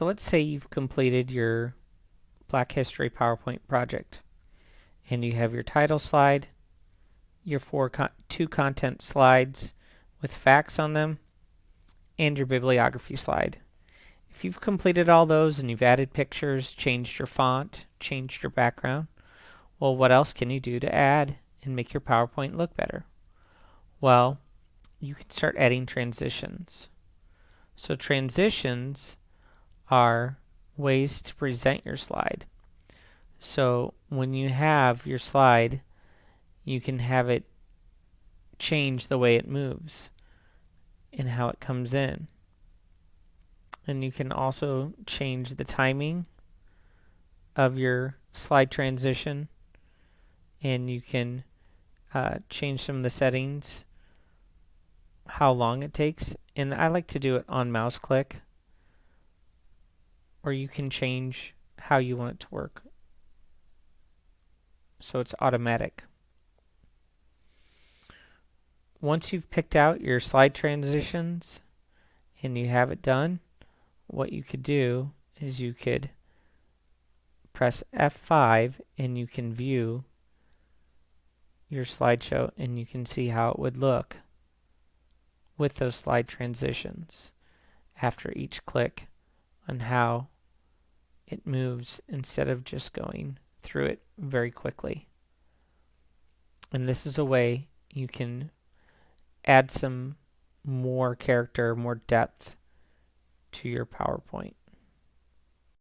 So let's say you've completed your Black History PowerPoint project and you have your title slide, your four con two content slides with facts on them, and your bibliography slide. If you've completed all those and you've added pictures, changed your font, changed your background, well what else can you do to add and make your PowerPoint look better? Well, you can start adding transitions. So transitions are ways to present your slide. So when you have your slide, you can have it change the way it moves and how it comes in. And you can also change the timing of your slide transition and you can uh, change some of the settings how long it takes and I like to do it on mouse click or you can change how you want it to work so it's automatic. Once you've picked out your slide transitions and you have it done, what you could do is you could press F5 and you can view your slideshow and you can see how it would look with those slide transitions after each click on how it moves instead of just going through it very quickly. And this is a way you can add some more character, more depth to your PowerPoint.